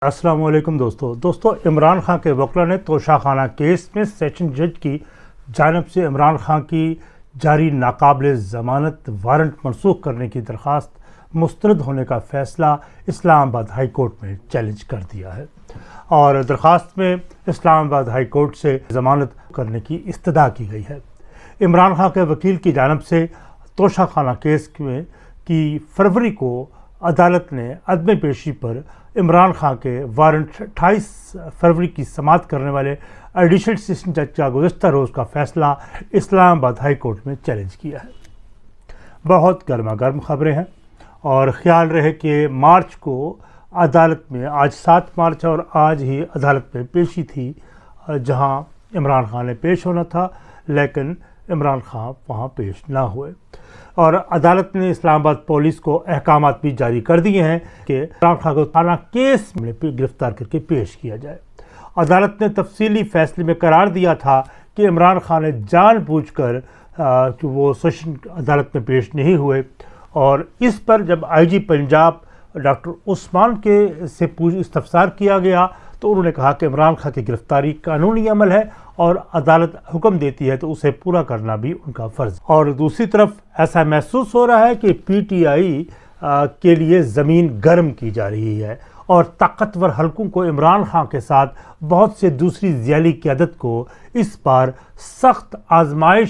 السلام علیکم دوستو۔ دوستو، عمران خان کے وکلا نے توشہ خانہ کیس میں سیشن جج کی جانب سے عمران خان کی جاری ناقابل ضمانت وارنٹ منسوخ کرنے کی درخواست مسترد ہونے کا فیصلہ اسلام آباد ہائی کورٹ میں چیلنج کر دیا ہے۔ اور درخواست میں اسلام آباد ہائی کورٹ سے ضمانت کرنے کی استدا کی گئی ہے۔ عمران خان کے وکیل کی جانب سے توشہ خانہ کیس میں کی فروری کو عدالت نے عدم پیشی پر عمران خان کے وارنٹ اٹھائیس فروری کی سماعت کرنے والے ایڈیشنل سسٹم جج کا گزشتہ روز کا فیصلہ اسلام آباد ہائی کورٹ میں چیلنج کیا ہے۔ بہت گرما گرم خبریں ہیں اور خیال رہے کہ مارچ کو عدالت میں آج سات مارچ اور آج ہی عدالت میں پیشی تھی، جہاں عمران خان نے پیش ہونا تھا، لیکن عمران خان وہاں پیش نہ ہوئے۔ اور عدالت نے اسلام آباد پولیس کو احکامات بھی جاری کر دیے ہیں کہ عمران خان کو تھانہ کیس میں گرفتار کر کے پیش کیا جائے۔ عدالت نے تفصیلی فیصلے میں قرار دیا تھا کہ عمران خان نے جان بوجھ کر کہ وہ سیشن عدالت میں پیش نہیں ہوئے۔ اور اس پر جب آئی جی پنجاب ڈاکٹر عثمان کے سے پوچھ استفسار کیا گیا تو انہوں نے کہا کہ عمران خان کی گرفتاری قانونی عمل ہے اور عدالت حکم دیتی ہے تو اسے پورا کرنا بھی ان کا فرض اور دوسری طرف ایسا محسوس ہو رہا ہے کہ پی ٹی آئی کے لیے زمین گرم کی جا رہی ہے اور طاقتور حلقوں کو عمران خان کے ساتھ بہت سے دوسری ذیلی قیادت کو اس بار سخت آزمائش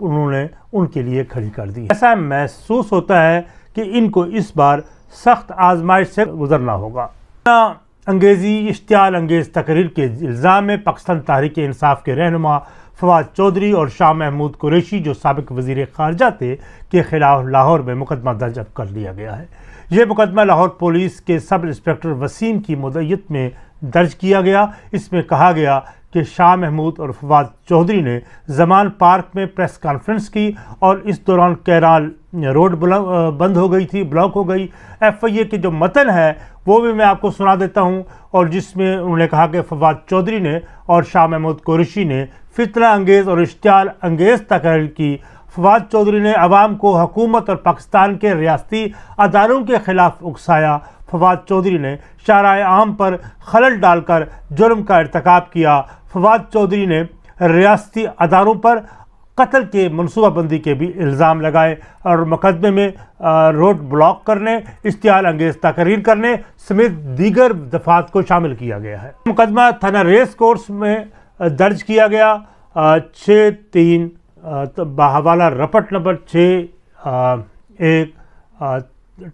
انہوں نے ان کے لیے کھڑی کر دی۔ ایسا محسوس ہوتا ہے کہ ان کو اس بار سخت آزمائش سے گزرنا ہوگا۔ انگیزی اشتعال انگیز تقریر کے الزام میں پاکستان تحریک انصاف کے رہنما فواد چودھری اور شاہ محمود قریشی جو سابق وزیر خارجہ تھے کے خلاف لاہور میں مقدمہ درج کر لیا گیا ہے۔ یہ مقدمہ لاہور پولیس کے سب انسپیکٹر وسیم کی مدعیت میں درج کیا گیا۔ اس میں کہا گیا کہ شاہ محمود اور فواد چودھری نے زمان پارک میں پریس کانفرنس کی اور اس دوران کیرال روڈ بند ہو گئی تھی، بلاک ہو گئی۔ ایف آئی اے کے جو متن ہے وہ بھی میں آپ کو سنا دیتا ہوں۔ اور جس میں انہوں نے کہا کہ فواد چودھری نے اور شاہ محمود قریشی نے فتنہ انگیز اور اشتعال انگیز تقریر کی۔ فواد چودھری نے عوام کو حکومت اور پاکستان کے ریاستی اداروں کے خلاف اکسایا۔ فواد چودھری نے شارع عام پر خلل ڈال کر جرم کا ارتکاب کیا۔ فواد چودھری نے ریاستی اداروں پر قتل کے منصوبہ بندی کے بھی الزام لگائے اور مقدمے میں روڈ بلاک کرنے، اشتعال انگیز تقریر کرنے سمیت دیگر دفعات کو شامل کیا گیا ہے۔ مقدمہ تھانہ ریس کورس میں درج کیا گیا چھ تین بحوالہ رپٹ نمبر چھ ایک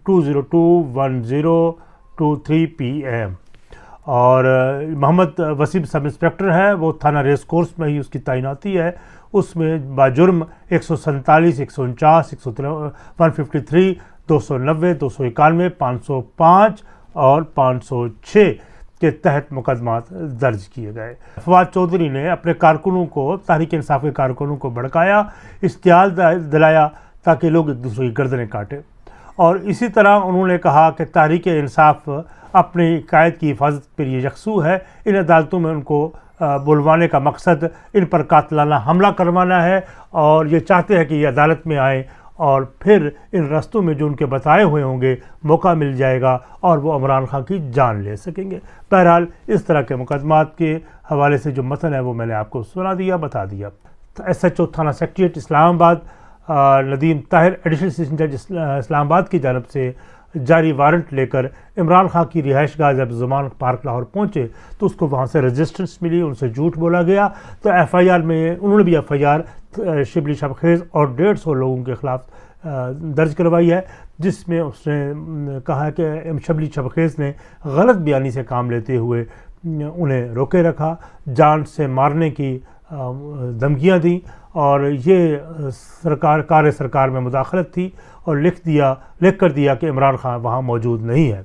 two zero two one zero two three P M. اور محمد وسیم سب انسپیکٹر ہے وہ تھانہ ریس کورس میں ہی اس کی تعیناتی ہے۔ اس میں باجرم ایک سو سنتالیس ایک سو انچاس، ایک سو ون ففٹی تھری دو سو نوے، دو سو اکانوے، پانچ سو پانچ اور پانچ سو چھ کے تحت مقدمات درج کیے گئے۔ فواد چودھری نے اپنے کارکنوں کو، تحریک انصاف کے کارکنوں کو بھڑکایا، اشتعال دلایا تاکہ لوگ ایک دوسرے کی گردنیں کاٹے اور اسی طرح انہوں نے کہا کہ تحریک انصاف اپنی قائد کی حفاظت پر یہ یکسو ہے، ان عدالتوں میں ان کو بلوانے کا مقصد ان پر قاتلانہ حملہ کروانا ہے اور یہ چاہتے ہیں کہ یہ عدالت میں آئیں اور پھر ان رستوں میں جو ان کے بتائے ہوئے ہوں گے موقع مل جائے گا اور وہ عمران خان کی جان لے سکیں گے۔ بہرحال اس طرح کے مقدمات کے حوالے سے جو متن ہے وہ میں نے آپ کو سنا دیا، بتا دیا۔ ایس ایچ او تھانہ سیکٹریٹ اسلام آباد ندیم طاہر ایڈیشنل جج اسلام آباد کی جانب سے جاری وارنٹ لے کر عمران خان کی رہائش گاہ جب زمان پارک لاہور پہنچے تو اس کو وہاں سے رجسٹرنس ملی، ان سے جھوٹ بولا گیا۔ تو ایف آئی آر میں انہوں نے بھی F I R Shibli Shabkhez اور ڈیڑھ سو لوگوں کے خلاف درج کروائی ہے، جس میں اس نے کہا کہ شبلی شبخیز نے غلط بیانی سے کام لیتے ہوئے انہیں روکے رکھا۔ جان سے مارنے کی دھمکیاں دیں اور یہ سرکار، کار سرکار میں مداخلت تھی اور لکھ دیا، لکھ کر دیا کہ عمران خان وہاں موجود نہیں ہے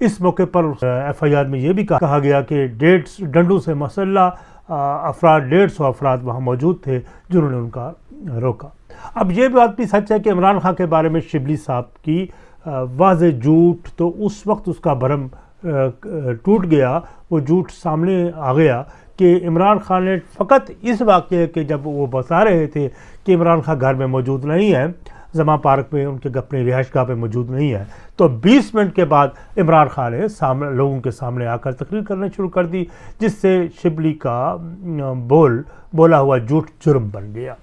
اس موقع پر ایف آئی آر میں یہ بھی کہا گیا کہ ڈیڑھ ڈنڈوں سے مسلح افراد، ڈیڑھ سو افراد وہاں موجود تھے جنہوں نے ان کا روکا۔ اب یہ بات بھی سچ ہے کہ عمران خان کے بارے میں شبلی صاحب کی واضح جھوٹ تو اس وقت اس کا بھرم ٹوٹ گیا، وہ جھوٹ سامنے آ گیا کہ عمران خان نے فقط اس واقعے کے جب وہ بتا رہے تھے کہ عمران خان گھر میں موجود نہیں ہے زماں پارک میں ان کے اپنے رہائش گاہ پہ موجود نہیں ہے، تو بیس منٹ کے بعد عمران خان نے سامنے، لوگوں کے سامنے آ کر تقریر کرنا شروع کر دی، جس سے شبلی کا بول، بولا ہوا جھوٹ جرم بن گیا۔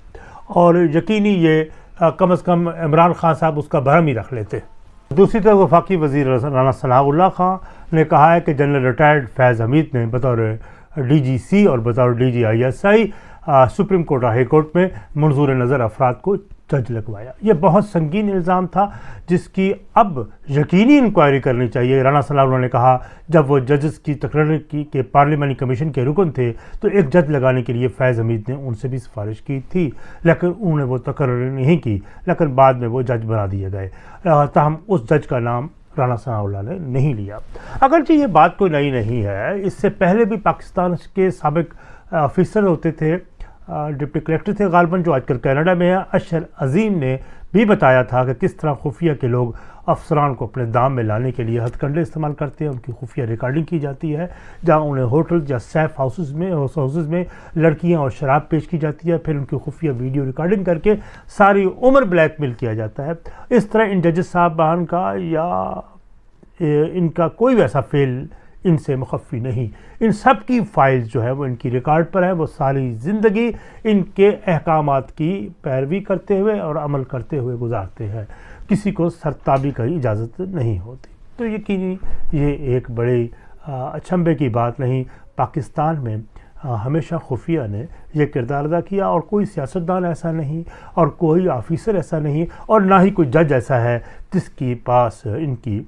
اور یقینی یہ، کم از کم عمران خان صاحب اس کا بھرم ہی رکھ لیتے۔ دوسری طرف وفاقی وزیر رانا ثناء اللہ خان نے کہا ہے کہ جنرل ریٹائرڈ فیض حمید نے بطور ڈی جی سی اور بطور D G I S I Supreme Court اور ہائی کورٹ میں منظور نظر افراد کو جج لگوایا۔ یہ بہت سنگین الزام تھا جس کی اب یقینی انکوائری کرنی چاہیے۔ رانا صلی اللہ نے کہا، جب وہ ججز کی تقرر کی کہ پارلیمانی کمیشن کے رکن تھے تو ایک جج لگانے کے لیے فیض حمید نے ان سے بھی سفارش کی تھی، لیکن انہوں نے وہ تقرر نہیں کی، لیکن بعد میں وہ جج بنا دیے گئے۔ تاہم اس جج کا نام رانا ثناء اللہ نے نہیں لیا۔ اگرچہ یہ بات کوئی نئی نہیں ہے، اس سے پہلے بھی پاکستان کے سابق آفیسر ہوتے تھے۔ ڈپٹی کلیکٹر تھے غالباً جو آج کل کینیڈا میں ہے اشر عظیم نے بھی بتایا تھا کہ کس طرح خفیہ کے لوگ افسران کو اپنے دام میں لانے کے لیے ہتھ کنڈے استعمال کرتے ہیں، ان کی خفیہ ریکارڈنگ کی جاتی ہے، جہاں انہیں ہوٹل یا سیف ہاؤسز میں ہاؤسز میں لڑکیاں اور شراب پیش کی جاتی ہے، پھر ان کی خفیہ ویڈیو ریکارڈنگ کر کے ساری عمر بلیک میل کیا جاتا ہے۔ اس طرح ان ججز صاحبان کا یا ان کا کوئی ویسا فیل ان سے مخفی نہیں۔ ان سب کی فائلز جو ہے وہ ان کی ریکارڈ پر ہے، وہ ساری زندگی ان کے احکامات کی پیروی کرتے ہوئے اور عمل کرتے ہوئے گزارتے ہیں۔ کسی کو سرتابی کا اجازت نہیں ہوتی۔ تو یقینی یہ ایک بڑے اچھمبے کی بات نہیں، پاکستان میں ہمیشہ خفیہ نے یہ کردار ادا کیا اور کوئی سیاستدان ایسا نہیں اور کوئی آفیسر ایسا نہیں اور نہ ہی کوئی جج ایسا ہے جس کی پاس ان کی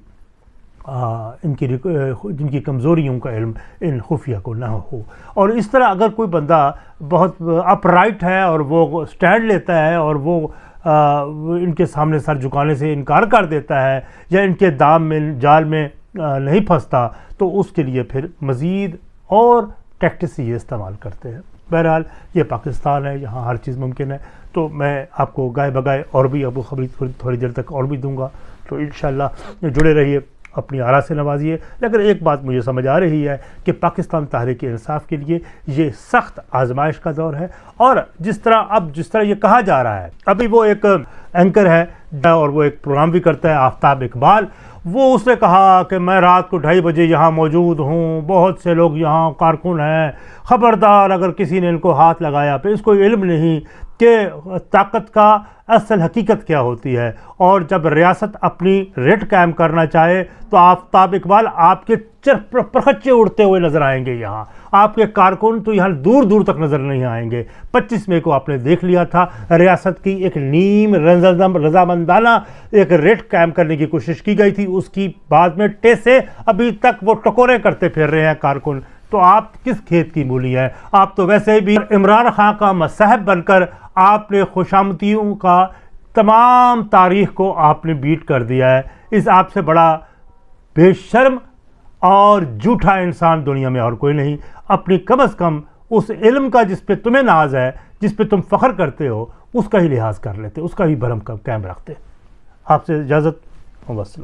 ان کی جن کی کمزوریوں کا علم ان خفیہ کو نہ ہو۔ اور اس طرح اگر کوئی بندہ بہت اپ رائٹ ہے اور وہ سٹینڈ لیتا ہے اور وہ ان کے سامنے سر جھکانے سے انکار کر دیتا ہے یا ان کے دام میں، جال میں نہیں پھنستا، تو اس کے لیے پھر مزید اور ٹیکٹس یہ استعمال کرتے ہیں۔ بہرحال یہ پاکستان ہے، یہاں ہر چیز ممکن ہے۔ تو میں آپ کو گائے بگائے اور بھی ابو خبری تھوڑی دیر تک اور بھی دوں گا۔ تو انشاءاللہ جڑے رہیے اپنی آرا سے نوازیے۔ لیکن ایک بات مجھے سمجھ آ رہی ہے کہ پاکستان تحریک انصاف کے لیے یہ سخت آزمائش کا دور ہے اور جس طرح اب جس طرح یہ کہا جا رہا ہے، ابھی وہ ایک اینکر ہے اور وہ ایک پروگرام بھی کرتا ہے، آفتاب اقبال۔ وہ اس نے کہا کہ میں رات کو ڈھائی بجے یہاں موجود ہوں، بہت سے لوگ یہاں کارکن ہیں۔ خبردار اگر کسی نے ان کو ہاتھ لگایا، پھر اس کو علم نہیں۔ کہ طاقت کا اصل حقیقت کیا ہوتی ہے؟ اور جب ریاست اپنی ریٹ قائم کرنا چاہے، تو آفتاب اقبال آپ کے چر پرخچے اڑتے ہوئے نظر آئیں گے یہاں۔ آپ کے کارکن تو یہاں دور دور تک نظر نہیں آئیں گے۔ پچیس مئی کو آپ نے دیکھ لیا تھا، ریاست کی ایک نیم رضامندانہ ایک ریٹ قائم کرنے کی کوشش کی گئی تھی۔ اس کی بعد میں ٹیسے ابھی تک وہ ٹکورے کرتے پھر رہے ہیں کارکن۔ تو آپ کس کھیت کی مولی ہیں؟ آپ تو ویسے بھی عمران خان کا مصحب بن کر آپ نے خوشامتیوں کا تمام تاریخ کو آپ نے بیٹ کر دیا ہے۔ اس آپ سے بڑا بے شرم اور جھوٹا انسان دنیا میں اور کوئی نہیں۔ اپنی کم از کم اس علم کا جس پہ تمہیں ناز ہے، جس پہ تم فخر کرتے ہو، اس کا ہی لحاظ کر لیتے، اس کا ہی بھرم کا قائم رکھتے۔ آپ سے اجازت وسلم